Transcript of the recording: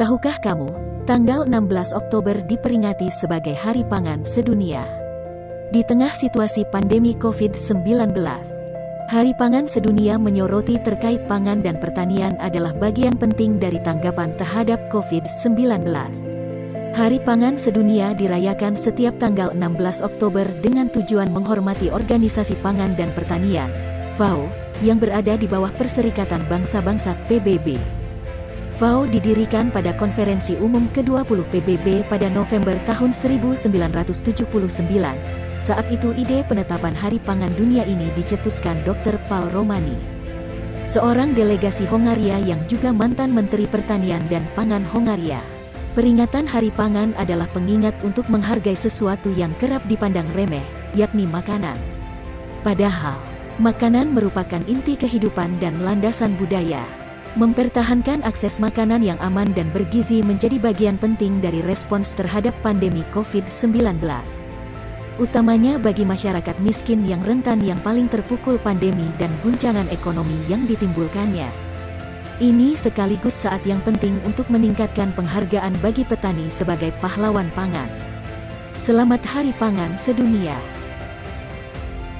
Tahukah kamu, tanggal 16 Oktober diperingati sebagai Hari Pangan Sedunia. Di tengah situasi pandemi COVID-19, Hari Pangan Sedunia menyoroti terkait pangan dan pertanian adalah bagian penting dari tanggapan terhadap COVID-19. Hari Pangan Sedunia dirayakan setiap tanggal 16 Oktober dengan tujuan menghormati Organisasi Pangan dan Pertanian, FAO, yang berada di bawah Perserikatan Bangsa-Bangsa PBB. FAO didirikan pada konferensi umum ke-20 PBB pada November tahun 1979. Saat itu ide penetapan Hari Pangan Dunia ini dicetuskan Dr. Paul Romani. Seorang delegasi Hongaria yang juga mantan Menteri Pertanian dan Pangan Hongaria. Peringatan Hari Pangan adalah pengingat untuk menghargai sesuatu yang kerap dipandang remeh, yakni makanan. Padahal, makanan merupakan inti kehidupan dan landasan budaya. Mempertahankan akses makanan yang aman dan bergizi menjadi bagian penting dari respons terhadap pandemi COVID-19. Utamanya bagi masyarakat miskin yang rentan yang paling terpukul pandemi dan guncangan ekonomi yang ditimbulkannya. Ini sekaligus saat yang penting untuk meningkatkan penghargaan bagi petani sebagai pahlawan pangan. Selamat Hari Pangan Sedunia!